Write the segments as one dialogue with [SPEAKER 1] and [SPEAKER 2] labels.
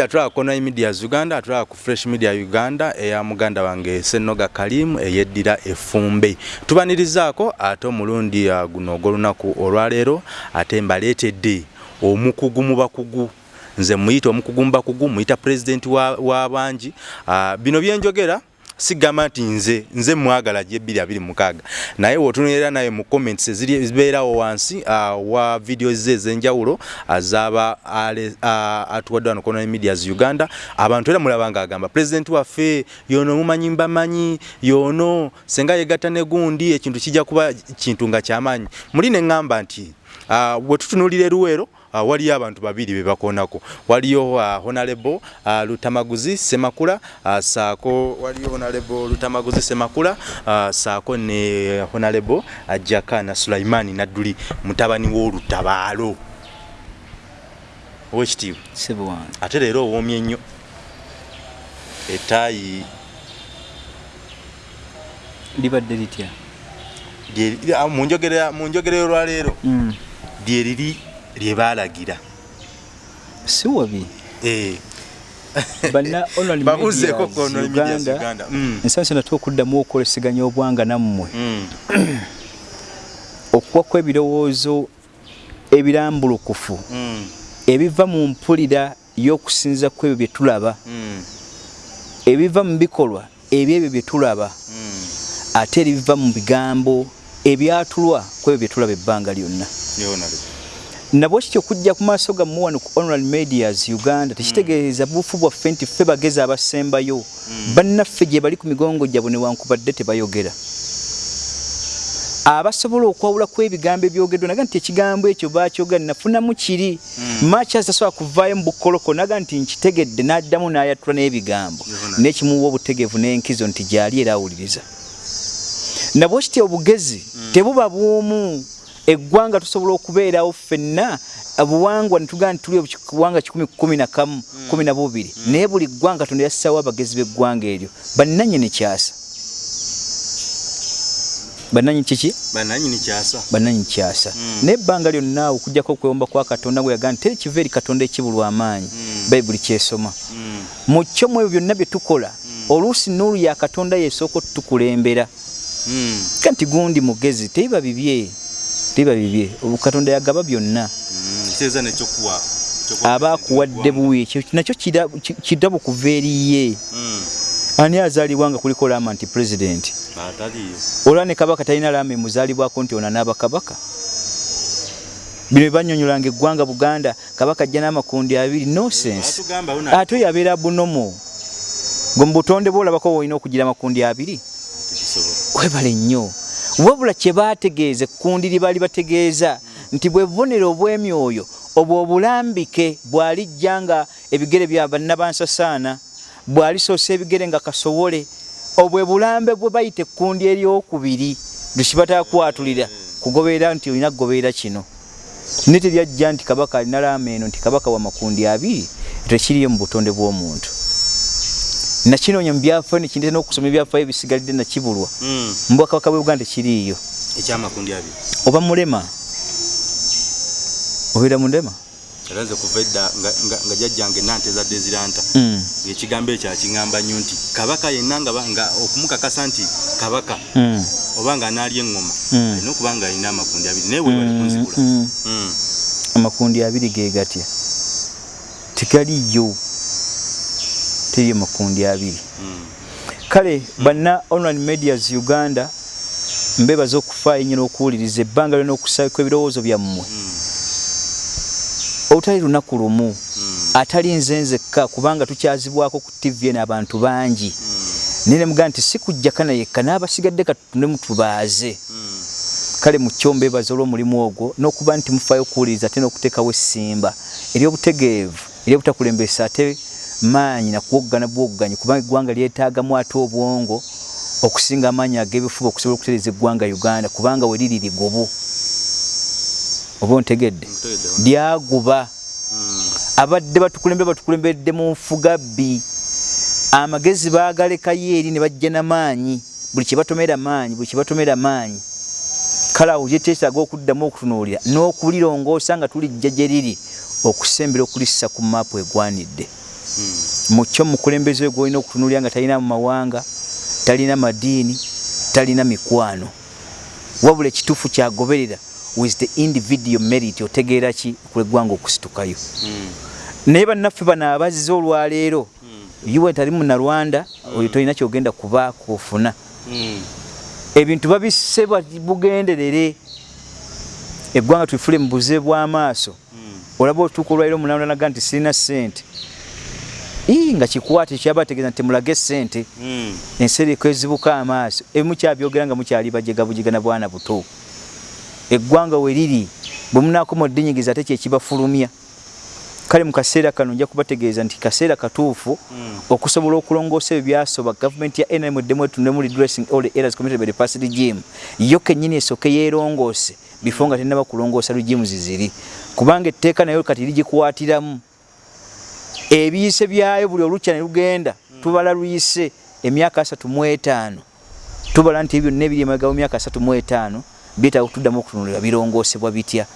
[SPEAKER 1] mulungi atulaba ku online medias uganda atulaba ku fresh media uganda eya muganda wange senoga kalimu eyeddira efumbe tubanirizaako ate omulundi uh, guno ogw'olunaku olwaleero ate mbaleetedde omukugu mu bakugu. Nze muyita omukugu mu bakugu muyita pulezidenti w'abangi wa uh, bino byenjogera sigamba nti nze nze mwagala gye 226 naye wotunulira naye mu comments ezibeerawo wansi uh, wa video ze ez'enjawulo azaba uh, atuwadde wano kono medias uganda. Abantu era mulaba nga agamba president waffe yono mumanyi mbamanyi yono senga yegatta ne gundi ekintu kijja kuba kintu nga kyamaanyi. Muli ne ŋŋamba nti uh, bwe tutunulira eruweero uh, waliyo abantu babiri be bakoonako. Waliyo uh, honorable uh, lutamaguzi semakula uh, saako waliyo honorable lutamaguzi semakula uh, saako ne honorable uh, jakana sulaimani nadduli mutabani w'olutabaalo. Owekitiibwa ate leero owoomye ennyo etaayi
[SPEAKER 2] libadde litya?
[SPEAKER 1] munjogera olwaleero mm. Lyeriri lyebalagira
[SPEAKER 2] si wabi?
[SPEAKER 1] Eh.
[SPEAKER 2] babuzeeko uganda. Mm. ensansa natwe okuddamu okukoleseganya obwanga nammwe. Mm. okuwa kw'ebirowoozo ebirambulukufu ebiva mu mpulira y'okusinza ku ebyo bye tulaba ebiva mu bikolwa ebyebyo bye tulaba ate ebiva mu bigambo ebyatulwa ku ebyo bye tulaba ebbanga lyonna nabwe kityo okujja ku maaso gammwe wano ku online medias uganda tekitegeeza buufu bwaffe nti ffe bagezi abasembayo bannaffe gye bali ku migongo gyabwe newankubadde tebayogera. Abasobola okwawula ku ebigambo ebyogeddwa naga nti ekigambo ekyo bakyogera nafunamu kiri. Makyas tasobola kuvaayo mu bukoloko naga nti nkitegedde n'addamu n'ayatula n'ebigambo. N'ekimuwa obutegeevu n'enkizo nti gyali era awuliriza nabwe kityo obugezi tebuba bw'omu eggwanga tusobola okubeerawo ffenna obuwangwa netugaa nti tuli obuwanga kikumi kumi na kamu kumi na bubiri. Naye buli ggwanga tonda yassaawo abagezi b'eggwanga eryo. Bannanyini kyasa. Bannanyini kiki? Bannanyini kyasa. Naye ebbanga lyonna okujjako okwewomba kwa katonda gwe yagaa nti teri kiva eri katonda ekibulwa amaanyi. Bayibuli kyesoma. Mu kyo mu ebyo byonna bye tukola oluusi nuulu ya katonda yesooka otutukulembera kanti gundi mugezi tebiba bibye biba bibye katonda yagaba byonna. Aba akuwadde buwi nakyo kidabo kuva eriye ani azaalibwa nga kuliko lama nti pulezidenti olwa ne kabaka talina lama emuzaalibwako nti ona naaba kabaka bino bebanyonyolanga eggwanga buganda kabaka ajja n'amakundi abiri nosense ate oyo abeera bunomo gwe mu butonde bwolabako woolina okugira amakundi abiri? Webale nnyo wabula kye baategeeza ekkundi lye baali bategeeza nti bwe bubonero obw'emyoyo obwo obulambike bw'alijja nga ebigere bya bannabansasaana bw'alisoosa ebigere nga kasobole obwe bulambe bwe bayita ekkundi eryokubiri lukibataakwatulira kugoberera nti olina kugoberera kino. Ne teryajja nti kabaka alina laama eno nti kabaka wa makundi abiri tekiriyo mu butonde bw'omuntu nakinoonya mu byafaayo nekindeta n'okusoma ebyafaayo ebisigalidde nakibulwa. Mu bwakabaka bwe buganda tekiriiyo oba mulema. Obeera mulema
[SPEAKER 1] alaze kuva edda nga jjajjange nantezadde eziranta ngaekigambo ekyo akiŋŋamba nnyo nti kabaka yenna nga okumukakasa nti kabaka oba nga anaalya eŋŋoma alina okuba nga alina amakundi abiri naye webalikunzibula
[SPEAKER 2] amakundi abiri ge gatya teriyo makundi abiri. Kale banna online medias uganda mbebaza okufaayo nnyo n'okuwuliriza ebbanga lyona okusako ebirowoozo byammwe. Olutali lunaku lumu atali nze nzekka kubanga tukyazibwako ku tv eno abantu bangi. Naye nemugaa nti si kujjaka nayekka n'abasigadde katutunemu tubaaze. Kale mukyo mbebaza olw'omulimu ogwo n'okuba nti mufaayo okuwuliriza ate n'okuteekawo essimba. Ery'obutegeevu ery'obutakulembesa ate maanyi nakuwoggana bwogganyi kubanga eggwanga lyetaagamu ate obwongo okusinga amaanyi ag'ebifuba okusobola okutereeza eggwanga uganda kubanga we liri ligobo. Oba ontegedde? Lyaguba. Abadde batukulembe batukulembedde mu nfugabbi. Amagezi baagalekayo eri ne bajja n'amaanyi buli kyebatomera maanyi buli kyebatomera maanyi. Kale awo gyekyetaaga okuddamu okutunuulira n'okulirongoosa nga tulijja gye riri okusembera okulissa ku maapu egwanidde mukyo mukulembeze we gwolina okutunulira nga talina mu mawanga talina madiini talina mikwano. Wabula ekituufu kyagoberera with the individual merit otegeera ki kuleggwanga okusitukayo? Naye bannaffe bano abazze olwaleero yuwe tali munalwanda oyo tolina kyogenda kuba kufuna ebintu babisse bugenderere. Eggwanga twifule mu buze bw'amaaso. Olaba otuuka olwaliro omunalanaga nti sirina ssente nga kikwate kyaba tegeeza nti mulage ssente ensi eriko ezibuka amaaso ebimu kyabyogera nga mukyali bajegabujigana bwana buto. Eggwanga we riri bwe munaakoma oddinyigiza ate kyekibafulumya kale mu kaseera kano nja kubategeeza nti kaseera katuufu okusobola okulongoosa ebyo byasoba gavumenti ya nrm eddemu etundemu redressing all errors committed by the past regime yo kennyini esooke yeerongoose bifo nga tennaba kulongoosa regimes ziri. Kubanga etteeka nayo kati ligikwatiramu ebiyise byayo buli olukya ne lugenda tubala luyise emyaka asatu mu etaano. Tubala nti byonna ebiri emabega mu myaka asatu mu etaano byetaaga okutuddamu okutunulira birongoosebwa bitya.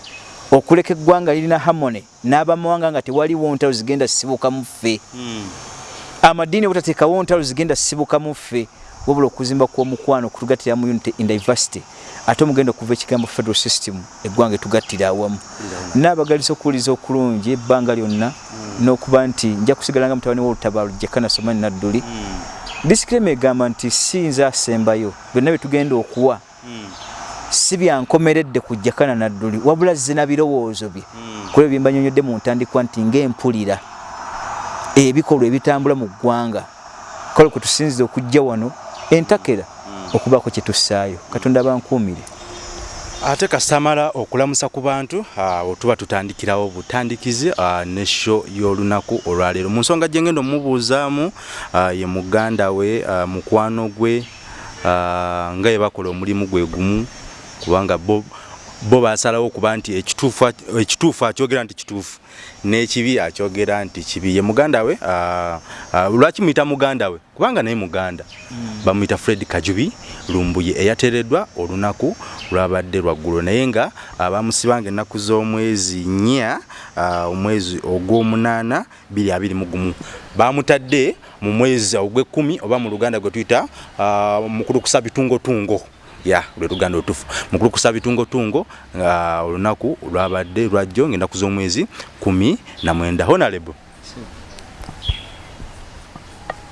[SPEAKER 2] Okuleka eggwanga lirina harmony n'abamawanga nga tewaliwo ntalo zigenda sibuka mu ffe. Amadiini butateekawo ntalo zigenda sibuka mu ffe wabula okuzimba kw'omukwano kutugattira mu unity in diversity. Ate omugenda okuva ekigambo federal system eggwanga etugattira awamu. Naabagalisa okuwuliza okulungi ebbanga lyonna n'okuba nti nja kusigala nga mutabani w'olutabaalo jakana somani nadduli. Disikirema egamba nti siyinza asembayo byonna byetugenda okuwa. Si byankomeredde ku jakana nadduli wabula zina birowoozo bye. Kulebyo bye mbanyonyodde mu ntandikwa nti ng'empulira ebikolwa ebitambula mu ggwanga. Kale kwe tusinziza okujja wano entakera okubaako kye tussaayo. Katonda abankuumire
[SPEAKER 1] ate kasamala okulamusa ku bantu awo tuba tutandikirawo butandikizi ne sho y'olunaku olwaleero. Mu nsonga gye ngenda omubuuzaamu ye muganda we mukwano gwe nga ye bakola omulimu gwe gumu kubanga bo bo basalawo okuba nti ekituufu akyogera nti kituufu n'ekibi akyogera nti kibi. Ye muganda we lwaki muyita muganda we? Kubanga naye muganda. Bamuyita fred kajubi lumbuye eyateereddwa olunaku lwabadde lwaggulo naye nga bamusibanga ennaku z'omwezi nnya omwezi ogw'omunaana 221 bamutadde mu mwezi ogw'ekkumi oba mu luganda gwe tuyita mukulu kusa bitungotungo ya lwe luganda otufu. Mukulu kusa bitungotungo nga olunaku lwabadde lwajjo ngaennaku z'omwezi kumi na mwenda. Honalebo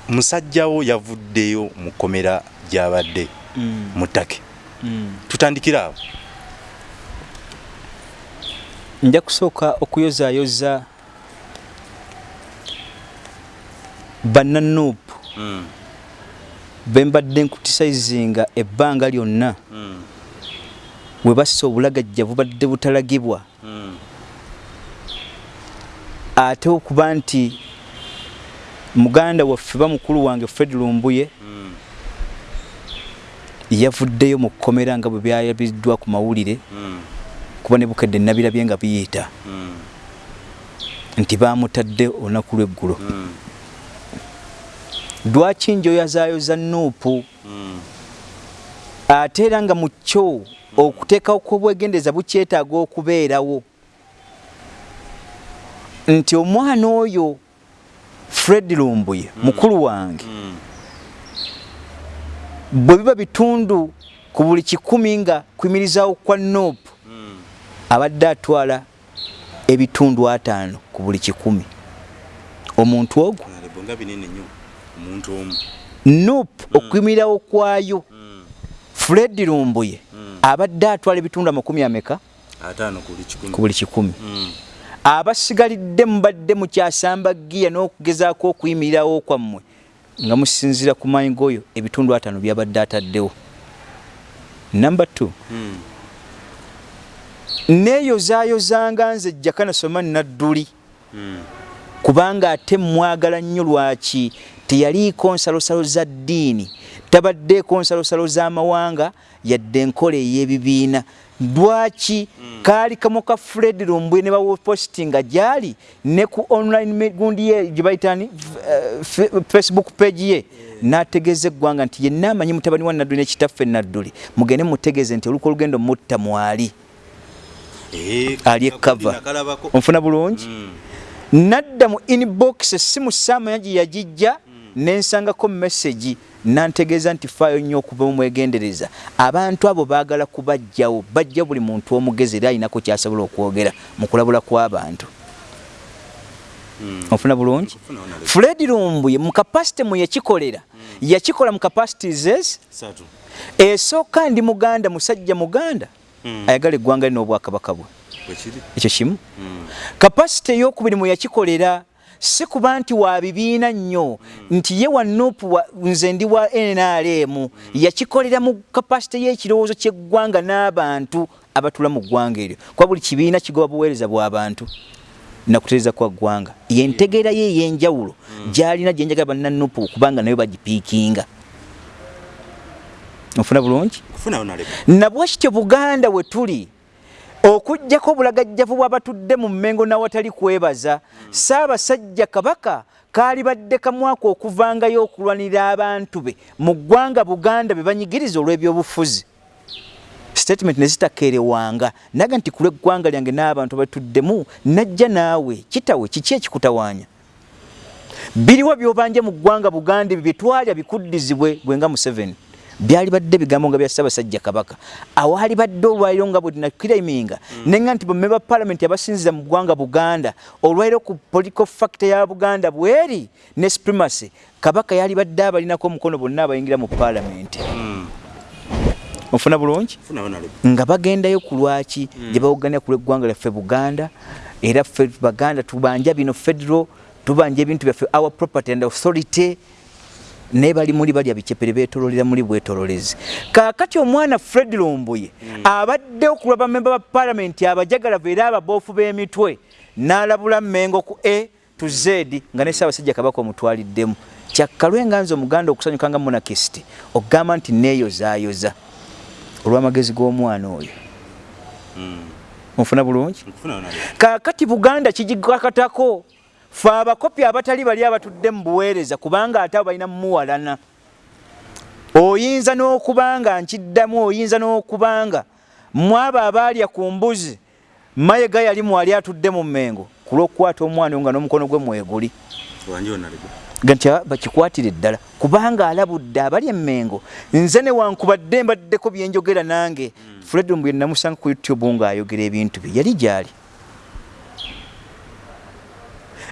[SPEAKER 1] musajjawo yavuddeyo mu komera gyabadde mu ttake. Tutandikira awo.
[SPEAKER 2] Nja kusooka okuyozaayoza bannanuupu bembadde nkutisayizinga ebbanga lyonna. Bwe bassa obulagajja bubadde butalagibwa. Ate okuba nti muganda waffe bamukulu wange fred lumbuye yavuddeyo mu kkomera nga bwe byayabiriddwa ku mawulire kuba ne bukedde nabirabye nga biyita nti bamutadde olunaku lweggulo lwaki njoyazaayoza nuupu? Ate era nga mu kyo okuteekawo kw'obwegendeza bukyetaaga okubeerawo. Nti omwana oyo fred lumbuye mukulu wange bwe biba bitundu ku buli kikumi nga kuyimirizaawo kwa nuupu abadde atwala ebitundu ataano ku buli kikumi. Omuntu ogwo nuupu okuyimirirawo kwayo. Fred lumbuye abadde atwala ebitundu amakumi ameka? Ku buli kikumi. Abasigalidde mubadde mukyasamba giya n'okugezaako okuyimirirawo kwammwe nga musinzira ku maanyi g'oyo ebitundu ataano byabadde ataddewo. Namba t neeyozaayozanga nze jakana somani nadduli. Kubanga ate mwagala nnyo lwaki teyaliiko nsalosalo za ddiini tabaddeeko nsalosalo z'amawanga yadde enkola ey'ebibiina. Lwaki kaali kamo ka fred lumbwe ne bawopostinga gyali ne ku online gundi ye gye bayitani facebook page ye n'ategeeza eggwanga nti yenna amanyi mutabani wa nadduli nekitaffe nadduli mugende mutegeeze nti oluko olugendo mutta mwali ali. Ekava onfuna bulungi? Nadda mu inbox essimu saamanya gye yagijja nensangako messagi nantegeeza nti faayo nnyo okuva mumwegendereza abantu abo baagala kubajjawo bajja buli muntu omugezi era alinako kyasobola okwogera mu kulabula kw'abantu. Ofuna bulungi? Fred lumbuye mu kapasite mwe yakikolera yakikola mu kapasities esooka ndi muganda musajja muganda? Ayagala eggwanga lino obwakabaka bwe. Ekyo kimu? Kapasite eyokubiri mwe yakikolera si kuba nti wa bibiina nnyo. Nti ye wa nupu nze ndi wa nrm yakikolera mu kapasite y'ekirowoozo ky'eggwanga n'abantu abatula mu ggwanga eryo. Kuba buli kibiina kigoba buweereza bw'abantu nakutereeza kwa ggwanga. Yentegeera ye ey'enjawulo gy'alina gye njagala bannanupu kubanga nayo bagipiikinga. Ofuna bulungi? Nabwe kityo buganda we tuli okugjako obulagajjavu bwabatudde mu mmengo nawatali kwebaza saabasajja kabaka kaali badde kamwaka okuvangayo okulwanira abantu be mu ggwanga buganda be banyigiriza olw'ebyobufuzi. Statement nezitakerewanga naga nti kulwa eggwanga lyange n'abantu batuddemu najja naawe kitawe kiki ekikutawanya biriwo byobanje mu ggwanga buganda ebyo byetwalya bikuddizibwe bwenga museveni byali badde bigambo nga bya ssaabasajja kabaka awaali badde olwaliro nga bwenakiraiminga mm. nenga nti bamme ba palamenti abasinziza mu ggwanga buganda olwaliro ku political factor ya buganda bweri ne supremacy kabaka yali badde abalinako omukono bonna abayingira mu palamenti mm. ofuna bulungi nga bagendayo ku lwaki mm. gye bawoganira ku lweggwanga lyaffe buganda era ffe baganda tubanja bino federal tubanja ebintu byaffe our property and authority naye bali muli balya bicepere betololera muli bwetololezi kaakati omwana fred lumbuye mm. abadde okulwa bamemba ba palamenti abajagalavu era ababoofu b'emitwe n'alabula mmengo ku a to z nga ne ssaabasajja kabaka omutwaliddemu. Kyakkalwe nga nze omuganda okusanyuka nga monakist okugamba nti neeyozaayoza. Olw'amagezi g'omwana oyo. Mm. onfuna bulungi? Kaakati buganda kigikakatako fe abakopi abatali bali abatudde mu buweereza kubanga ate abo balina mumuwalana oyinza n'okubanga nkiddamu oyinza n'okubanga mwabo abaalya ku mbuzi mayega yali mwali atudde mu mmengo ku lw'okukwata omwana nga n'omukono gwe mweguli. Nti bakikwatire ddala. Kubanga alabudde abali emmengo. Nze newankubadde mbaddeko byenjogera nange. Mm. fred mbwe namusanga ku youtube ng'ayogera ebintu bye. Yali gyali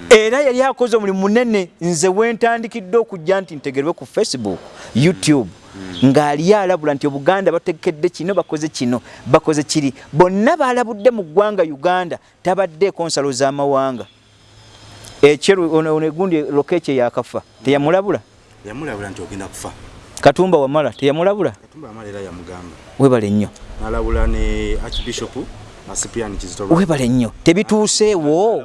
[SPEAKER 2] era yali akoze omulimu munene nze wentandikidde okujja nti ntegerwe ku facebook youtube. Ng'aliyo alabula nti obuganda batekedde kino bakoze kino bakoze kiri. Bonna balabudde mu ggwanga uganda tabaddeeko nsalo z'amawanga. Ekyeru ono egundi lokekye yakafa teyamulabula?
[SPEAKER 1] Yamulabula nti ogenda kufa.
[SPEAKER 2] Katumba wamala teyamulabula? Webale nnyo.
[SPEAKER 1] Nalabula ne archbishop
[SPEAKER 2] webale nnyo. Tebituuseewo.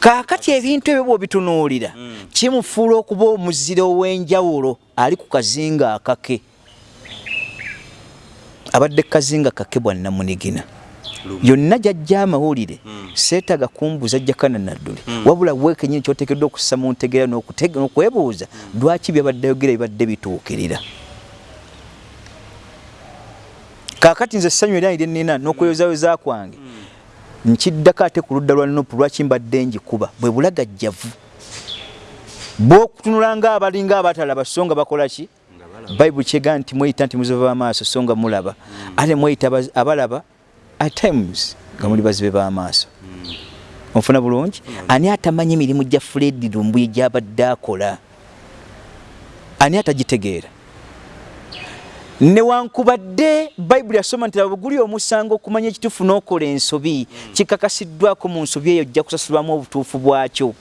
[SPEAKER 2] Kaakati ebintu ebyo bwobitunuulira mm. kimufuula okuba omuzira ow'enjawulo ali ku kazinga akake. Abadde kazinga kake bwannamunigina yonna jajja amawulire mm. seetaga kumbuza jjakana nadduli mm. wabula wekenyini kyotekeddwa okussa mu ntegeera n'okwebuuza lwaki byabadde yogera bibadde bituukirira kakati nze ssanyu era iri nina n'okweyozayoza kwange nkiddako ate ku ludda lwa nopu lwaki mbadde njikuba bwe bulagajjavu. Bwokutunula nga abalinga abatalaba so nga bakola ki? Bayibuli kyega nti mweyita nti muzibe b'amaaso so nga mulaba. Ate mweyita abalaba at times nga muli bazibe b'amaaso. Onfuna bulungi? Ani atamanyi emirimu gya fred lumbuye gyabadde akola? Ani atagitegeera newankubadde bayibuli yasoma nti abaguli omusango okumanya ekituufu n'okola ensobi. Kikakasiddwako mu nsobi eyo ojja kusasulwamu obutuufu bwakyo.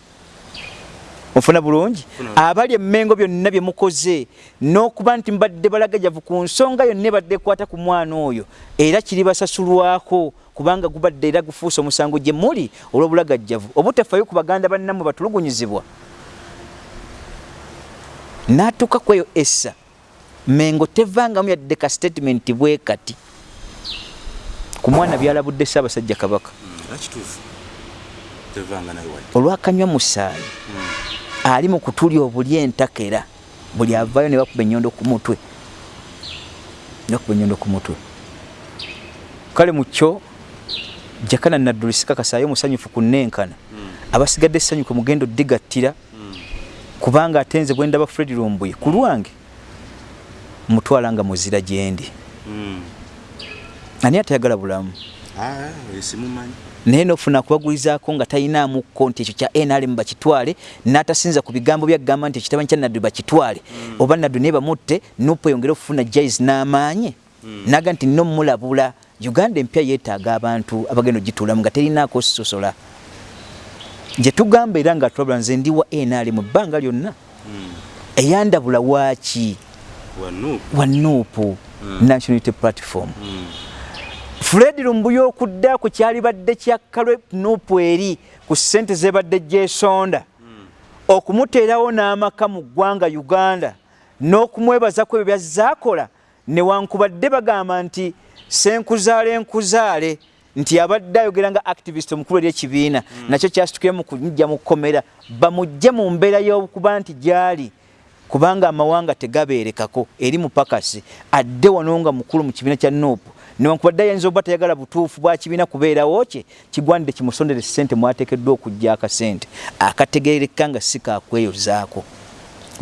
[SPEAKER 2] Ofuna bulungi? Abali emmengo byonna bye mukoze n'okuba nti mbadde balagajavu ku nsonga yonna ebadde ekwata ku mwana oyo era kiri basasulwako kubanga gubadde era gufuuse omusango gye muli olw'obulagajjavu. Obutafayo ku baganda bannammwe batulugunyizibwa. N'atuuka ku eyo essa mengo tevangamu yadde ka statement bwe kati. Ku mwana byalabudde ssaabasajja kabaka. Olwakanywa musaayi hmm. ali mu kutulya obuli entakera buli avayo ne bakuba enyondo ku mutwe. Bakuba enyondo ku mutwe. Kale mukyo jakana naddulisika kasayo musanyufu kunenkana abasigadde sanyuke mugendo digattira kubanga atenze bwendaba Fred Lumbuye ku lwange mutwala nga muzira gyendi ani atayagala bulamu? Naye nofuna kubagulizaako nga talinaamuko nti ekyo kya nrm bakitwale n'atasinza ku bigambo byagamba nti ekitabanyi kya naddu bakitwale. Oba naddu naye bamutte nupu eyongere okufuna jais n'amaanyi. Naga nti nno mulabula uganda empya yeetaaga abantu abagenda ogituulamu nga terinaako sosola gye tugamba era nga tulabula nze ndi wa nrm ebbanga lyonna. Eyandabula waaki wa nuupu national unity platform. Fred lumbuya okudda ku kyali badde kyakkalwe nuupu eri ku ssente zebadde gyesonda. Okumuteerawo n'amaka mu ggwanga uganda n'okumwebazaku ebyo byazaakola newankubadde bagamba nti senkuzaale enkuzaale nti abadde ayogera nga activist omukulu eri ekibiina. Nakyo kyasitukiremu kumujja mu kkomera. Bamugje mu mbeera y'okuba nti gyali kubanga amawanga tegabeerekako eri mupakasi adde wano nga mukulu mu kibiina kya nuupu newankubadde ayinza oba tayagala butuufu bwa kibiina kubeerawo kye kigwanidde kimusondere ssente mwateekeddwa okujja akasente akategeereka nga si kakweyozaako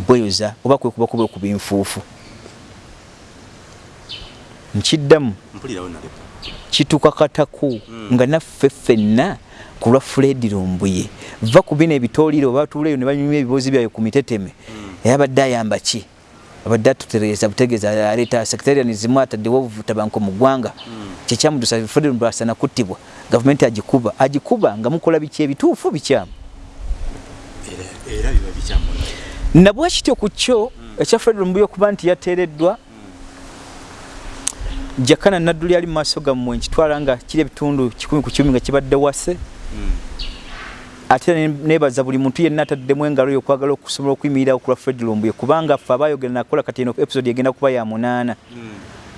[SPEAKER 2] bweyoza oba kwekubakuba okuba enfuufu nkiddamu. Kituuka kataku nga naffe ffenna ku lwa fred lumbuye. Va ku bino ebitooliro batuuleyo ne banyumya ebibuuzi byayo ku miteteme era abadde ayamba ki? Abadde atutereeza butegeeza aleeta secretarianism ataddewo obutabanko mu ggwanga. Kyekyamudusa fred lumbuye asana kuttibwa gavumenti agikuba agikuba nga mukola biki ebituufu bikyamu. Nabwe kityo ku kyo ekya fred lumbuye okuba nti yateereddwa jakana nadduli ali maaso gammwe nkitwala nga kiri ebitundu kikumi ku kumi nga kibadde wase ate nebaza buli muntu yenna ataddemu engalo yo okwagala okusobola okuyimirira okulwa fred lumbuye kubanga ffe abayogera nakola kati eno episode egenda kuba ya munaana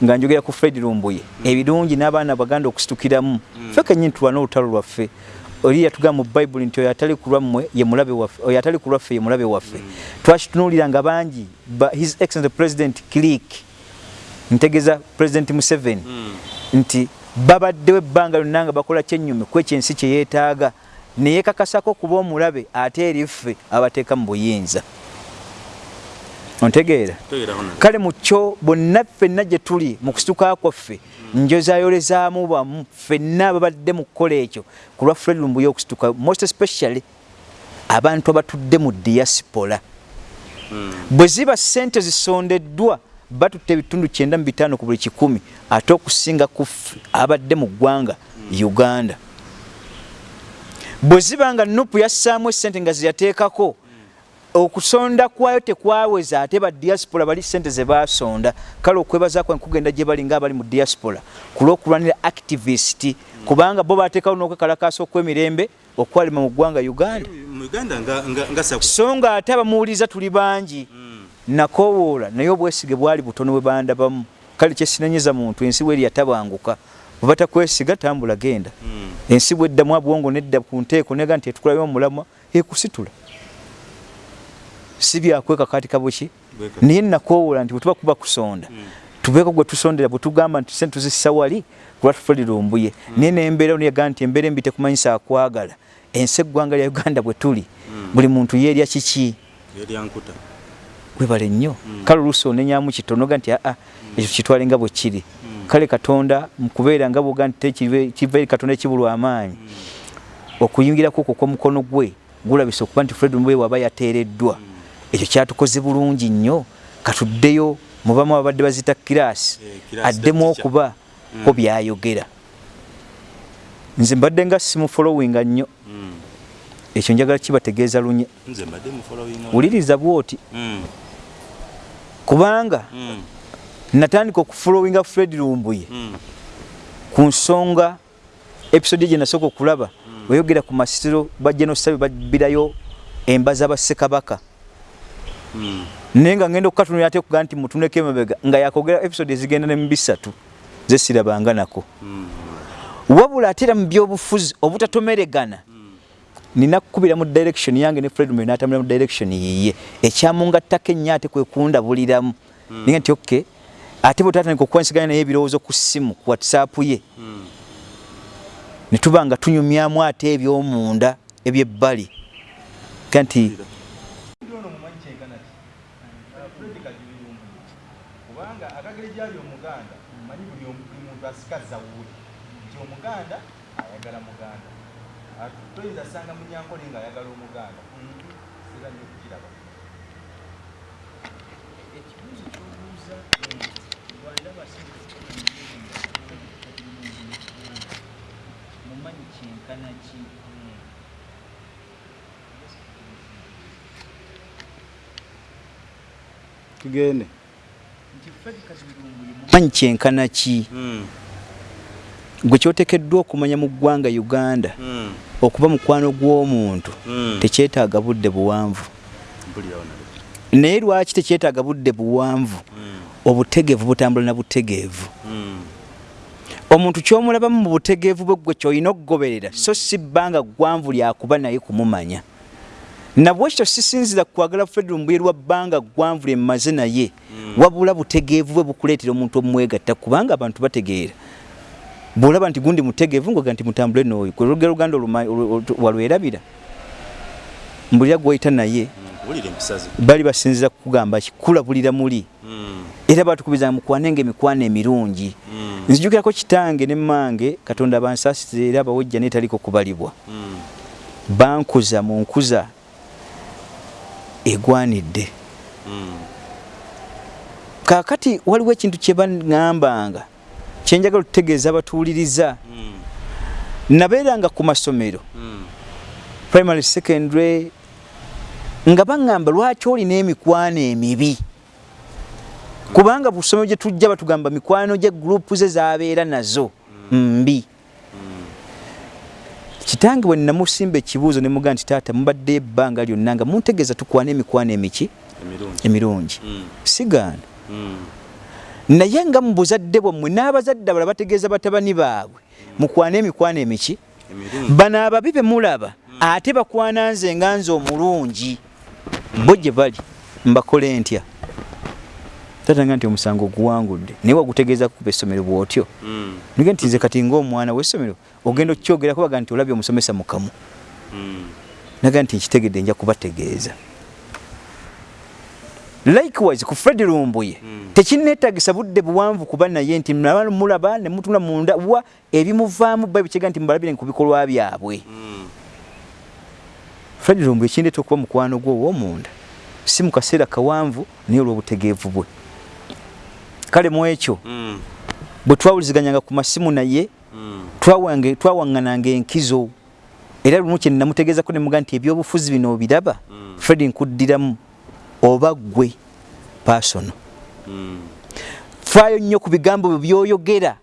[SPEAKER 2] nga njogera ku fred lumbuye. Ebirungi n'abaana baganda okusitukiramu. Ffe kenyini tulwana olutalo lwaffe. Oli yatugamba mu bayibuli nti oyo atali ku lwammwe ye mulabe waffe oyo atali ku lwaffe ye mulabe waffe twakitunuulira nga bangi his excellent president click ntegeeza president museveni nti babaddewo ebbanga lyonna nga bakola kyenyume ku ekyensi kye yeetaaga neyekakasako kuba omulabe ate eri ffe abateeka mu buyinza. Ontegeera? Kale mu kyo bonna ffenna gye tuli mu kusituka kwaffe njozayolezaamu bamu ffenna ababadde mu kukola ekyo ku lwa fred lumbuye okusituka most especially abantu abatudde mu diaspora. Bwe ziba ssente zisondeddwa batutte ebitundu kyenda mu bitaano ku buli kikumi ate okusinga ku abadde mu ggwanga uganda bwe ziba nga nupu yassaamu essente nga zeyateekako okusonda kwayo tekwaweza ate ba diaspora bali sente ze basonda kale okwebaza kwa nkugenda gye bali ngaabali mu diaspora kulw'okulwanira activist kubanga bo bateekawo n'okwekalakaasa okw'emirembe okwalima mu ggwanga uganda. So nga ate abamuwuliza tuli bangi nakowoola naye obwesige bwali butono bwe bandabamu. Kale kyesinenyiza muntu ensi bweri yatabanguka bwebatakwesiga tambula genda. Ensi bweddamu abwongo nedda ku nteeko nega nti etukulayo omulamwa ekusitula. Si byakwekakatika buki naye nakowoola nti bwetuba kuba kusonda tubeeko gwe tusondera bwetugamba nti sente tuzissa wali lwatufuli lumbuye naye nembeera nyaga nti embeera embi tekumanyisa akwagala. Ensi eggwanga lya uganda bwe tuli buli muntu yeerya kiki? Webale nnyo. Kale oluusi onenyamu kitonoga nti aa ekyo kitwale nga bwe kiri kale katonda mukubeera nga bwoga nti kiva eri katonda ekibulwa amaanyi. Okuyingirako okwo kw'omukono gwe gulabisa okuba nti fred mubwe waba yateereddwa. Ekyo kyatukoze bulungi nnyo. Katuddeyo mubamu ababadde bazita kiraasi addemu okuba ko byayogera. Nze mbadde nga simufolowinga nnyo. Ekyo njagala kibategeeza lunye wuliriza bwoti kubanga natandika okufolowinga fred lumbuye. Ku nsonga episode gye nasooka okulaba weyogera ku masiro ba genosabe babbirayo embaza bassekabaka. Naye nga ngenda okukatunira ate kuga nti mutuneko emabega nga yakogera episode ezigenda ne mubisatu zesirabanga nako. Wabula ate era mu byobufuzi obutatomeregana nina kukubira mu direction yange ne fred natambula mu direction yiye. Ekyamungattako ennyo ate kwekundabuliramu ninga nti okay ate bwe tatandika okwansiganya naye ebirowoozo ku ssimu ku whatsapp ye ne tuba nga tunyumyamu ate ebyomunda ebyebbali. Kanti
[SPEAKER 1] kubanga akagere gyali omuganda manyi buli muntu asikaza wuuli nti omuganda ayagala muganda. Toyinza sanga munyankole nga ayagala omuganda. Sira nyo kukiraba
[SPEAKER 2] ekibuuzo kyobuuza mumanyi kyenkana ki
[SPEAKER 1] tugende.
[SPEAKER 2] Manyi kyenkana ki? Gwe kyotekeddwa okumanya mu ggwanga uganda okuba mukwano gw'omuntu tekyetaaga budde buwanvu. Naye lwaki tekyetaaga budde buwanvu obutegeevu butambula na butegeevu omuntu kyomulabamu mu butegeevu bwe gwe kyolina okugoberera so si bbanga gwanvu lyakuba naye kumumanya. Nabwekityo sisinzira kwagala fred lumbuye lwa bbanga gwanvu lyemmaze naye wabula butegeevu bwe bukuleetera omuntu omwegatta kubanga abantu bategeera. Bwolaba nti gundi mutegeevu ngoga nti mutambule nooyo kwe lugero luganda walwerabira mbulira gwoyita naye bali basinzira kukugamba kikulabulira muli era batukubiriza mukwanenga emikwano emirungi. Nzijukirako kitange ne mmange katonda bansaasize era abawojja neetaliko kubalibwa. Bankuza mu nkuza egwanidde. Kaakati waliwo ekintu kye baŋŋambanga kyenjagala okutegeeza abatuuliriza nabeeranga ku masomero. Primary secondary nga baŋŋamba lwaki olina emikwano emibi kubanga busomero gye tujja batugamba mikwano gye gurupu ze zabeera nazo mbi. Kitange bwe namusimba ekibuuzo ne mugaa nti taata mubadde ebbanga lyonna nga muntegeeza tukwana emikwano emiki? Emirungi. Sigaana naye nga mu buzadde bwammwe n'abazadde abala bategeeza batabani baabwe mukwana emikwano emiki? Bano ababi be mulaba ate bakwana nze nga nze omulungi. Bo gye bali mbakole ntya tatanga nti omusango oguwangudde naye wagutegeeza kukuba essomero bw'otyo? Nige nti nze kati ngaomwana w'essomero ogenda okukyogerako baga nti olabye omusomesa mukamu. Naga nti nkitegedde nja kubategeeza. Likewise ku fred lumbuye tekinetagisa budde buwanvu kuba naye nti mulaba nemutula munda wa ebimuvaamu babikyega nti mubalabire ku bikolwa byabwe. Fred lumbuye kindeeta okuba mukwano gwe ow'omunda. Si mu kaseera kawanvu naye olw'obutegeevu bwe kale mu ekyo bwe twawuliziganyanga ku masimu naye twawaŋŋananga enkizo. Era lumu kye namutegeezako ne muga nti ebyobufuzi bino obiraba fred nkuddiramu oba ggwe pasono faayo nnyo ku bigambo byo byoyogera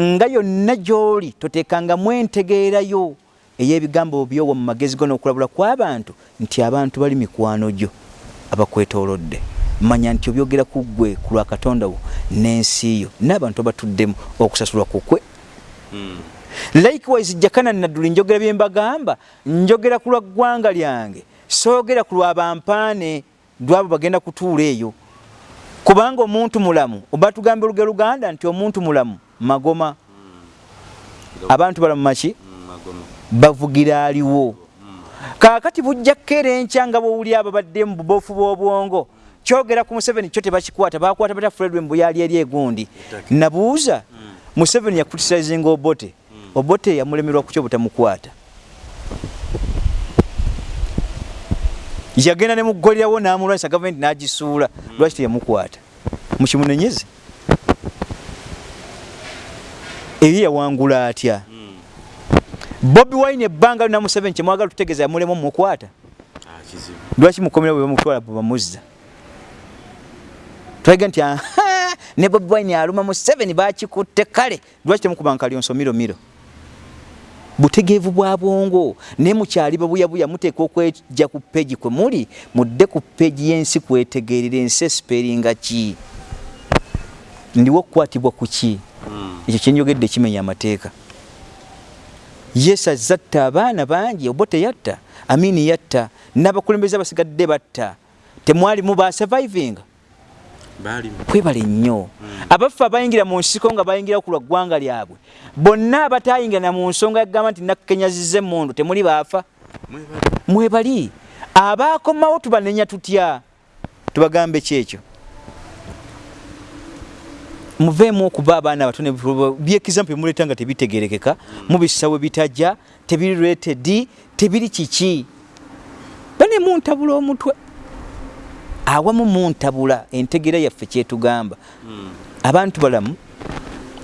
[SPEAKER 2] nga yonna gy'oli toteekangamu entegeerayo ey'ebigambo byowa mu magezi go n'okulabula kw'abantu nti abantu bali mikwano gyo abakwetoolodde manya nti obyogera ku ggwe ku lwa katonda wo n'ensi yo. N'abantu abatuddemu okusasulwa kukwe likewise jakana nadduli njogera bye mbagamba njogera ku lwa ggwanga lyange. Soogera ku lwa bampaane lwabo bagenda kutuula eyo. Kubanga omuntu mulamu oba tugambe luge luganda nti omuntu mulamu magoma. Abantu balamu maki? Bavugira aliwo. Kaakati bujja kkeera enkya nga bwowuli abo badde mu bubofu bw'obwongo kyogera ku museveni kyo tebakikwata bakwata bata fredwe mbuyali eri egundi. Nabuuza museveni yakritisazinga obote. Obote yamulemerwa kukyo butamukwata. Yagenda ne mugolerawo n'amulwanyisa gavumenti n'agisuula lwaki teyamukwata? Mukimunenyeze eri yawangula atya? Bobi wine ebbanga lina museveni kyemwagala tutegeeza yamulemu mumukwata. Lwaki mukomera bwe bamutwala bwebamuzza twaga nti ne bobi wine aluma museveni bakikutte kale. Lwaki temukuba nkalyonso miro miro? Butegeevu bwa bwongo. Naye mukyali babuyabuya muteeka okwejja ku peegi kwe muli mudde ku peegi y'ensi kwetegeerera ensi esiperinga ki? Ndiwo okukwatibwa ku ki? Ekyo kyenjogedde kimenya amateeka. Yesu azatta abaana bangi obo teyatta. Amini yatta. N'abakulembeze abasigadde batta. Temwalimu basurvivinga kwebale nnyo. Abaffe abayingira mu nsiko nga bayingira ku lwa ggwanga lyabwe bonna abatayingira na mu nsonga yagamba nti nakkenyaziza emmundu temuli baafa. Mwebali. Abaakomawo tubanenya tutya? Tubagambe kyekyo. Muveemu okuba abaana abatone byekizampu byemuleeta nga tebitegerekeka mubisawe bitajja tebiri rated tebiri kiki? Bane muntabula omutwe awamu muntabula entegera yaffe kyetugamba. Abantu balamu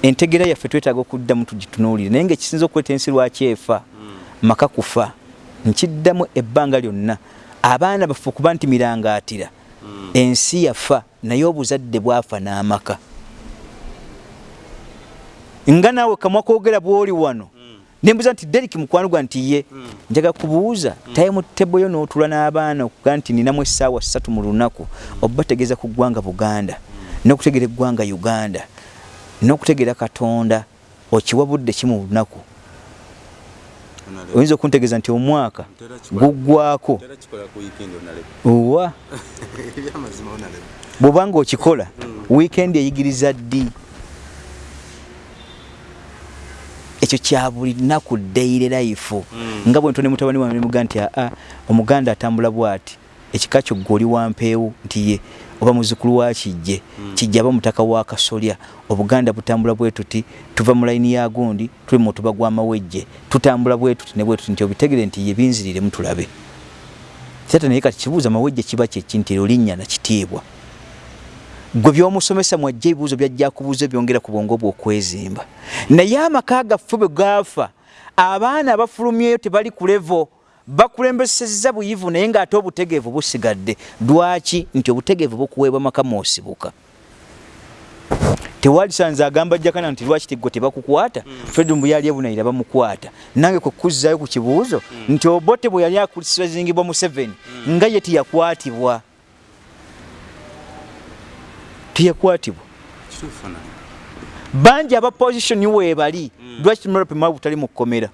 [SPEAKER 2] entegera yaffe twetaaga okuddamu tugitunuulire. Naye nga ekisinza okuleeta ensi lwaki efa maka kufa nkiddamu ebbanga lyonna. Abaana baffe okuba nti mirangaatira. Ensi yafa naye obuzadde bwafa n'amaka. Nga naawe kamwa koogera bw'oli wano nembuuza nti deriki mukwano gwa nti ye njaga kubuuza time table yo n'otula n'abaana okuga nti ninamu essaawa ssatu mu lunaku obategeeza ku ggwanga buganda n'okutegeera eggwanga uganda n'okutegeera katonda okiwa budde ki mu lunaku? Oyinza okuntegeeza nti omwaka guggwako owa bw'obanga okikola wiikendi eyigiriza ddi ekyo kya buli nnaku daily life. Nga bwe ntone mutabani wange nemuga nti aa omuganda atambula bwati ekika kyo gwoli wampeewo nti ye oba muzukulu wa kijje kijja aba mutaka wa kasolya obuganda butambula bwe tuti tuva mu layini ya gundi tuli mu mutuba gw'amawejje tutambula bwe tuti ne bwe tuti nti obitegere nti ye binziriremu tulabe sata naye kati kibuuza amawejje kiba kyeki nti ero linnya nakitiibwa gwe byomusomesa mwajja ebibuuzo byajja kubuuza byongera ku bwongo bw'okwezimba naye amaka gaffe bwe gaafa abaana abafulumyeyo tebali ku levo bakulembeseza buyivu naye ng'ate obutegeevu busigadde. Lwaki? Nti obutegeevu bukuweebwa maka moosibuka tewalisanze agamba jakana nti lwaki tigwe tebakukwata? Mm. fredum bwe yali ebunayira bamukwata. Nange kwekuzzayo ku kibuuzo mm. nti obote bwe yali akusazingibwa mu 7 mm. nga ye tiyakwatibwa tiyakwatibwa bangi aba positioni weebali mm. lwaki tumalapimaa butali mu kkomera?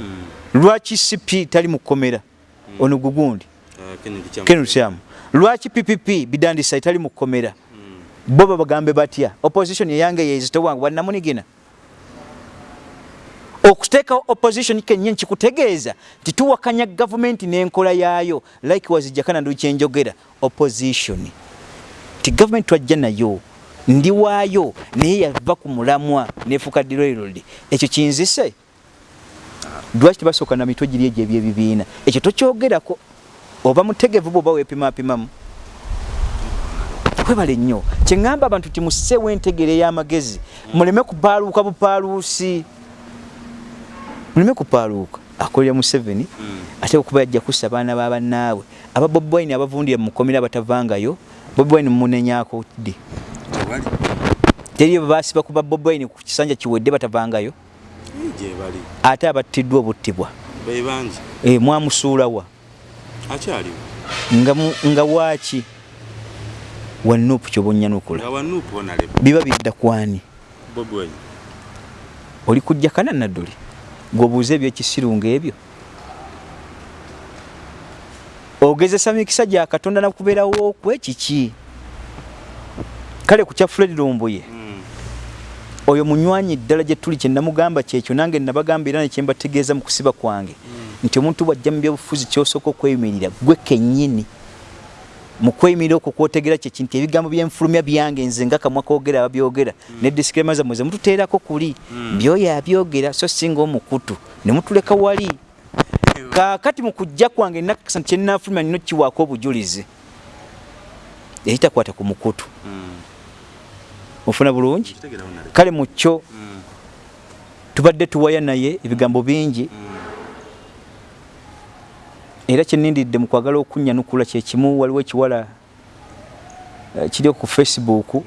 [SPEAKER 2] Mm. lwaki cp tali mu kkomera? Mm. ono gugundi. Uh, kenutyamu lwaki ppp bidandisa tali mu kkomera? Bo babagambe batya? Opposition eyange yezitowange wannamunigina okuteekawo opposition kenyini kikutegeeza nti tuwakanya gavumenti n'enkola yaayo like wazijjakana ndukyenjogera opposition ti gavumenti twajja nayo ndi waayo naye yava ku mulamwa nefuuka direrod ekyo kinzise? Lwaki tebasooka na mitwe giri egyo ebyebibiina? Ekyo tokyogerako? Oba mutegevu bwoba weepimapimamu? Kwebale nnyo kyeŋŋamba abantu ti musseewo entegero ey'amagezi muleme kupaaluuka bupaaluusi. Muleme kupaaluuka. Akolera museveni ate okuba yajja kussa abaana babannaabwe aba bobwine abavundire mu komera batavangayo bobwine mumunenyako ddi? Teriyo basiba kuba bobwine ku kisanja kiwedde batavangayo? Ate abattiddwa obuttibwa. E, mwamusuulawa nga, nga waaki? Wanuupu kyobonyanukula biba bidda kwani oli kujja kana nadduli gwobuuza ebyekisirunga ebyo ogezesa mikisa gya katonda nakubeerawo okwe kiki kale ku kya fred lumbuye mm. oyo munywanyi ddala gye tuli kye namugamba kyekyo nange nabagamba era nekyembategeeza mu kusiba kwange mm. nti omuntu bwajja mu byobufuzi kyosooka okweyimirira gwe kennyini mu kweyimirira okwo kwotegera kyeki nti ebigambo byenfulumya byange nze nga kamwa koogera ababyogera mm. ne disclaimer zammwe ze mututeerako kuli mm. byoyo abyogera so singa omukutu ne mutuleka wali kaakati mu kujja kwange nakasa nti kyenafulumya nino kiwaako obujulizi ekitakwata ku mukutu. Ofuna bulungi? Kale mu kyo mm. tubadde tuwaya naye ebigambo bingi. Mm. era kyenindidde mu kwagala okunnyanukula kyekimu waliwo ekiwala uh, kiri ku facebook.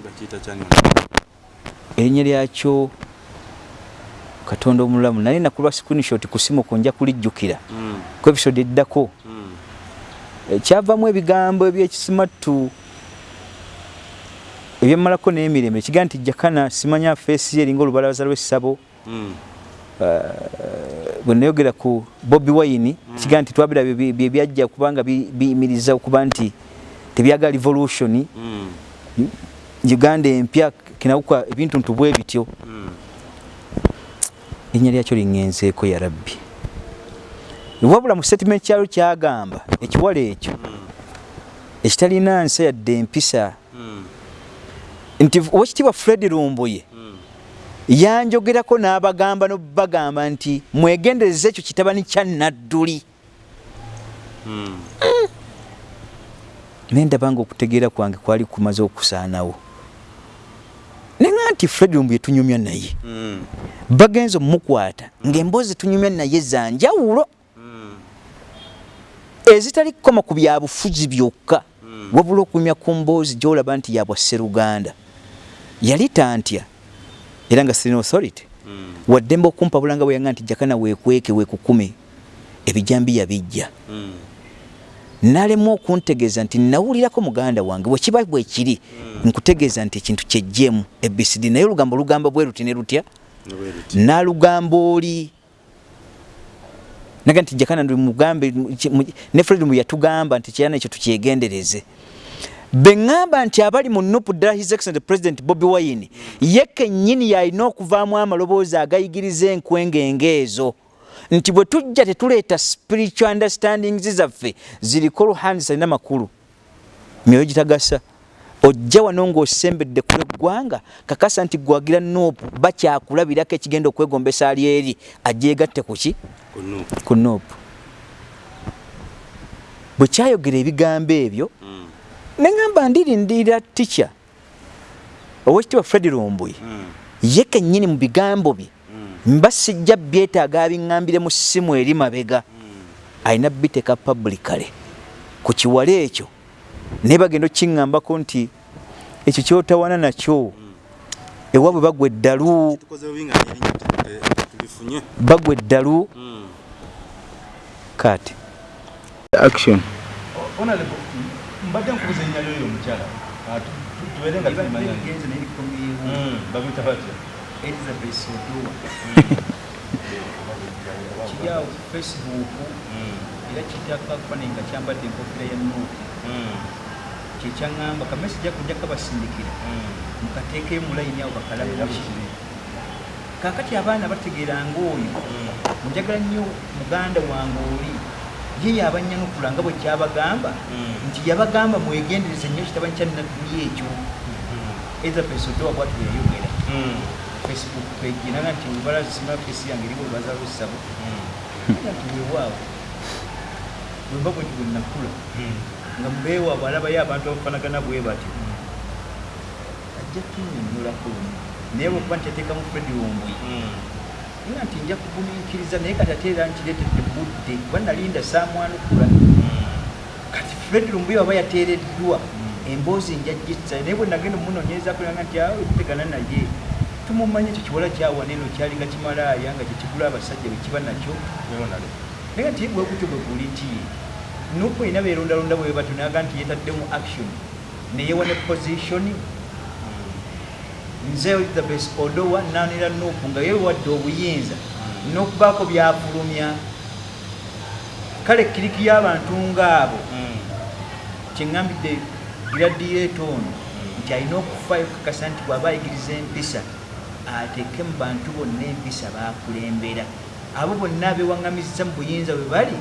[SPEAKER 2] Erinnya lyakyo katonda omulamu naye nakulwa screenshot ku simu ku nja kulijjukira mm. ku episode eddako mm. e, kyavamu ebigambo ebyekisimatu ebyemmalako n'emirembe kigaa nti jakana simanya feesi ye eringa olubalabaza lw'essabo mm. uh, bwe nayogera ku bobi wine mm. kigaa nti twabira byebyajja kubanga biyimiriza okuba nti tebyaga revolution mm. uganda empya kinawuka ebintu ntubwe bityo erinnya lyakyo liŋŋenzeeko ya rabbi. Wabula mu statement kyalo kyagamba ekiwala ekyo ekitalina nsa yadde empisa. Nti owekitiibwa fred lumbuye yanjogerako n'abagamba nobagamba nti mwegendereza ekyo kitabani kya nadduli. Naye ndabanga okutegeera kwange kwali kumaze okusaanawo nenga nti fred lumbuye tunyumya naye. Bagenza omumukwata ng'emboozi tunyumya naye zanjawulo ezitali kukoma ku byabufuzi byokka. Wabula okunyumya ku mboozi gyolaba nti yabwa sseruganda. Yali tantya era nga sirina authority. Waddembe okumpabulanga bweyanga nti jakana weekweke weekukume ebijambi yabijja nalemu okuntegeeza nti nawulirako muganda wange bwekiba bwekiri nkutegeeza nti ekintu kyejjemu ebcd naye olugambo olugamba bwe ruti ne rutya nalugamba oli. Naga nti jakana mugambe ne fred mu yatugamba nti kyana ekyo tukyegendereze. Beŋŋamba nti abali mu nupu ddala his excellent president bobi wine ye kennyini yalina okuvaamu amaloboozi agayigiriza enkwengeenge ezo nti bwe tujja tetuleeta spiritual understandings zaffe ziriko oluhandisa alina makulu. Myoyo gitagasa. Ojja wano ng'osembedde ku eggwanga kakasa nti gwagira nuupu bakyakulabirako ekigenda okwegombesa ali eri ajeegatte ku ki? Ku nuupu bwe kyayogera ebigambo ebyo neŋamba ndirindirira tica owekitiibwa fred lumbuye ye kennyini mu bigambo bye mba sijja byetaaga abiŋŋambire mu ssimu eri mabega. Alina biteeka publicale ku kiwala ekyo naye bagenda okkiŋŋambako nti ekyo kyotawana nakyo. Ewaabwe bagwa eddalu. Bagwa eddalu. Kati action.
[SPEAKER 1] Mbadde nkubuza ennya lyoyo omukyala. Tubeere nga babita batya
[SPEAKER 2] elizabeth odowa kiryawo facebook era kitaka kufananyi nga kyambadde enkofira ya nuupu. Kyekyaŋŋamba kamesagi ako njaka basindikira mukateekeyo mulayini awo bakalabuki kakati abaana bategeeranga oyo njagala nnyo muganda wange oli ye yabanyanukula nga bwe kyabagamba nti yabagamba mwegendereze nnyo kitabani kyanadduli ekyo. Elizabeth odowa bwatu yayogera facebook page naga nti olubala sima fesi yange eriwo olubaza lwessabo nti weewaawo bwemba bwe nti bwe nakula. Nga mubeewaabwe alabayo abantu abafanagana bwe batyo ajja tunyonyolako lumu naye bwekuba nti yateekamu fredi wombwe nga nti nja kugumiikiriza naye kati ate era nkireetedde budde. Kuba nalinda saamwanukula kati fred lumbuye waba yateereddwa emboozi njagisa naye bwe nagenda omunoonyerezako nga nti awe tutegana naye tumumanyi ekyo kiwala kyawaneno kyalinga kimalaaya nga kyekigula abasajja bekiba nakyo naye nti bwekutyo bwe guli nti nupu erina beerondalonda bwe batyo naga nti yetaddemu action neyewa ne position nze elizabeth odowa nanira nupu nga yewadde obuyinza n'okubaako byafulumya kale kiriki y'abantu ngaabo kyeŋŋambidde giradireeto ono nti alina okufaayo okukakasa nti bw'aba ayigiriza empisa ateeke mu bantu bonna empisa bakulembera abo bonna abewaŋŋamizza mu buyinza bwe bali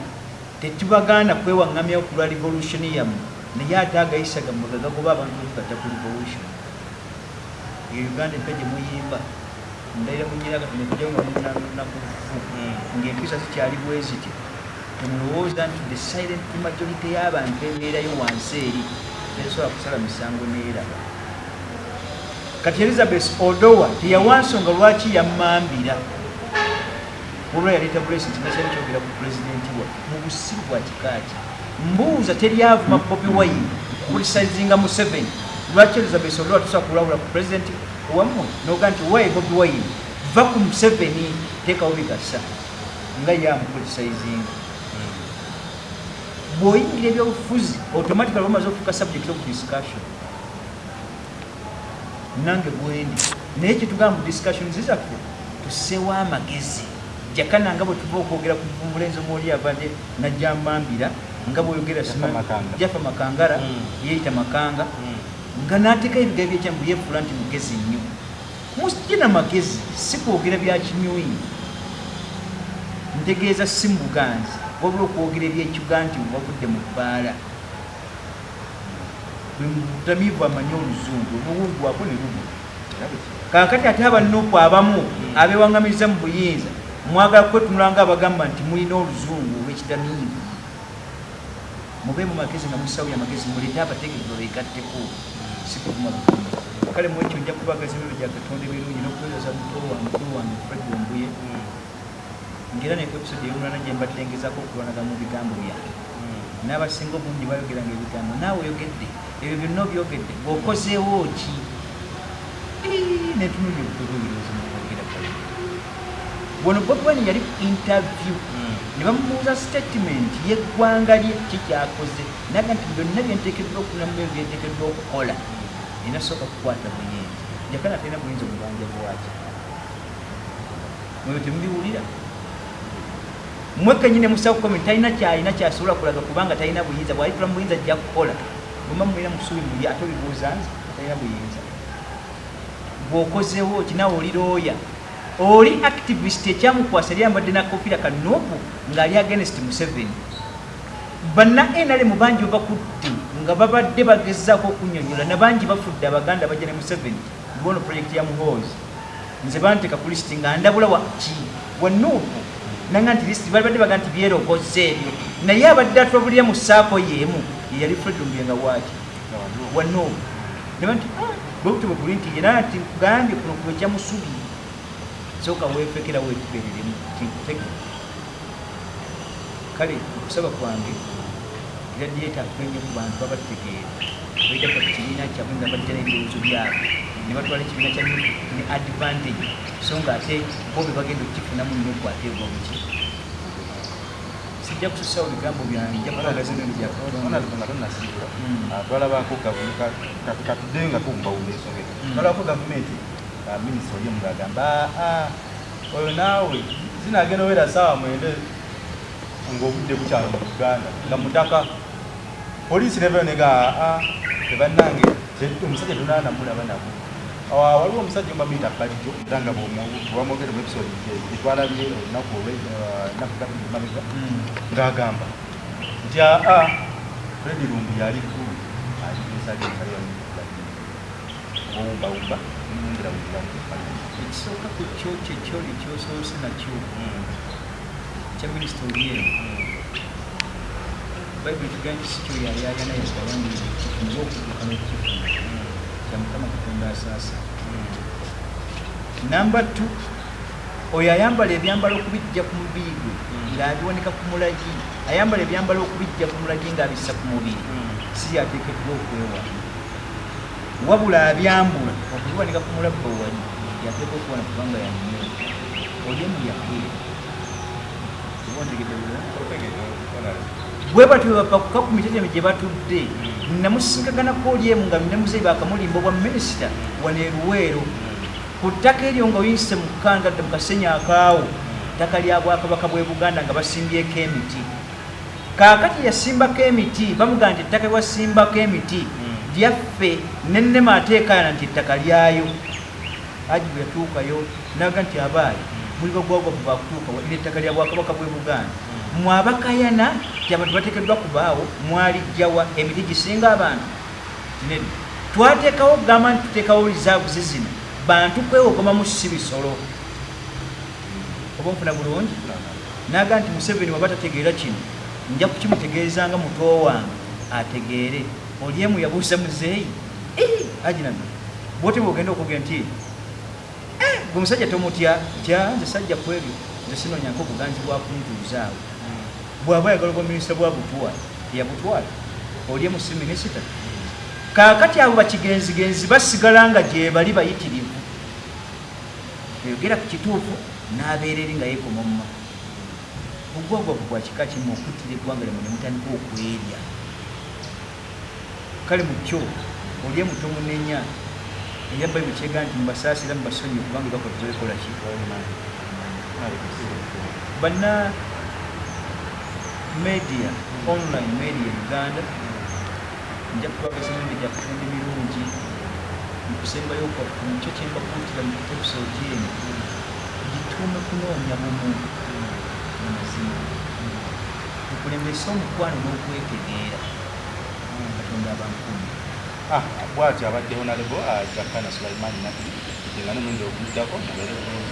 [SPEAKER 2] tetubagaana kwewaŋŋamyawo ku lwa revolution yammwe. Naye ate agayisaga mugagagoba abantu bekata ku revolution. E uganda empya gye muyimba ndayira munyira kati nekujjawo nga munakufu ng'empisa zikyali bwe zityo. Temulowooza nti the silent majority y'abantu ebeerayo wansi eri tesobola kusala misango neeraba kati elizabeth odowa teyawa nsonga lwaki yammambira? Olwa yaleeta blessing nakyali kyogera ku pulezidenti wa mu busiru bwa kikaaki. Mbuuza teryavuma bobi wine kulisaizinga mu seven lwaki elizabeth odowa tusobola kulawula ku pulezidenti wammwe noga nti wayi bobi wine va ku museveni teekawo bigasa nga yamukulisaizinga bw'oyingira ebyobufuzi automatically bamaze okufuuka subject of discussion nange bwendi naye kyetugamba mu discussion zizaffe tusseewo amagezi. Jakana nga bwe tuva okwogera ku mulenzi omwoli avadde najjambambira nga bweoyogera jafa makangara yeyita makanga nga nateekayo ebigabi byekyambu yefuula nti mugezi nnyo. Musijena magezi si kwogera bya kinywi ntegeeza si mu buganzi wabula okwogera ebyekiga nti wavudde mu bbaala butamiivu amanye oluzungu obuwungwako ne lubu kakati ate abanuku abamu abewangamiza mu buyinza mwagala kwetunula nga abagamba nti mulina oluzungu olwekitamiivu mube mu magezi nga musawo amagezi mulete abategeezi babegatteko butumwa kale mwekyo nja kubagaza emiro gya katonda ebirungi n'okuweereza muto wange mukulu wange fred wombuye ngera neku episode eyolulana gye mbaddengezako okulwanaga mu bigambo byange n'abasinga obungi bayogeranga ebigambo naawe oyogedde ebyo byonna obyogedde bw'okozeewo ki netunulya obutobubirozimukwogera kale bwono bobwani yali interview. Ne bamubuuza statement yeggwanga lye kikyakoze naga nti byonna byentekeddwa okunamu ebyo byentekeddwa okukola inasooka kukwata buyinza jakana atalina buyinza omubanja bwaki mwebyo temubiwulira mwekenyine musawo komi talina kyalina kyasobola kulaga kubanga talina buyinza bwalitula mu buyinza ajja kukola bwema mulina musuubi muli ate obibuuza nze talina buyinza bw'okozewo ki nawe oli looya oli activist ekyamukwasa yali yambadde nakofira kanuupu ng'ali against museveni. Banna nrm bangi babakutte nga babadde bagezaako okunyonyola nabangi bafudde abaganda bajja ne museveni lwono projekiti ya muhoozi. Nze banteeka ku lisiti nga ndabula waki wanuupu nanga nti lisiti bali badde baga nti byerogoza ebyo. Naye abadde atwabulira mu saako yeemu yeyali fredumbenga waki wanuupu neba nti bwekutibwe guli nti era nti kugambye kuno kwekya musubi sooka weefekera wetugereremu tinkutege kale okusaba kwange iradieta akwenye ku bantu babategeera baitaka ku kibiina kyabwe nga bajja n'ebirowoozo byabwe ne batwala ekibiina kya ne advantage. So nga ate bo be bagenda okukifunamu nnyo okwateebwa buki sijja kususawo bigambo byange nja
[SPEAKER 1] twalabako katudengako mubawumba ensonga ezo twalabako gavumenti minisita oli omu gagamba oyo naawe zinagenda owera saawa mwende ngaobudde bukyalo mu uganda. Nga mutaka poliisi nevayo nega ebannange omusajja tonanamulaba nabo waliwo omusajja omamita bajjo era nga bwamwogere mu episode etwalabye olunaku olwenakugabimabega ng'agamba nti aa fredi lumbu yali ku wulamu
[SPEAKER 2] ekisooka ku kyo kyekyoli kyosoose nakyo kya minisita oliemu bayibuli tugaa nti si kyoyayaaya naye gawandiire kifunze okutuuka n'okukifuna kya mukama katonda asaasa namba t oyo ayambala ebyambalo okubijja ku mubiri gwe ng'abiwanika ku mulagi ayambala ebyambalo okubijja ku mulagi ng'abissa ku mubiri. Si yateekeddwa okwewala wabula abyambula okubiwanika ku mulabba wali yateeka okuwana kubanga yanyo oliemu yakeera bwe batyo ku miteteme gye batudde namusinkaganako oliemu nga namuzeyi bakamulimba obwa minisita wano eruweero ku ttaka eryo nga oyinse mu kukangadde mu kasenya akaawo ttaka lya bwakabaka bwe buganda nga basimbyeko emiti. Kaakati yasimbako emiti bamugaa nti ettaka ewasimbako emiti lyaffe nennema ateekayana nti ettaka lyayo. Aji bwe yatuukayo naga nti abaali muli bagwagwa kuva kutuuka ira ettaka lya bwakabaka bwe buganda mwabakayana ti abantu bateekeddwa kubaawo mwalijjawa emiti gisinga abantu. Tinedi twateekawo kugamba nti tuteekawo rizaavu zizino bantu kwewogomamu si bisolo oba nfuna bulungi? Naga nti museveni waba tategeera kino nja kukimutegeezanga muto wange ategeere. Oliemu yabuusa muzeeyi aginaga bwote bwogenda okugenda nti gwe musajja tomutya tya nze sajja ku ebyo nze sinonyanko obuganzi bwakuntuuzaawo bwaba ayagala obwa minisita bwa butwala teyabutwala oliemu si minisita kaakati abo bakigenzigenzi basigala nga gye bali bayitirivu. Oyogera ku kituufu n'abeera eri nga yeekoma muma ogwagwavu bwa kika kimu okuttira eggwanga lyamwe ne mutandika okwerya. Kale mu kyo oliemu tomunenya era bayibuli kyega nti mubasaasira mubasonyi kubanga bakoze ekola ki? Banna media online media uganda. Nja kutwagasa emirimu gya kufumba emirungi okusembayo kyo kyembakuutira mu episode eno. Gituume kunoonya bumu mu mazima. Mukulembesa omukwano n'okwetegeera. Katonda abankumi
[SPEAKER 1] bwati abadde honalebo zakana sulaiman nabbi nga nomwenda okumuddako mubeere. bulungi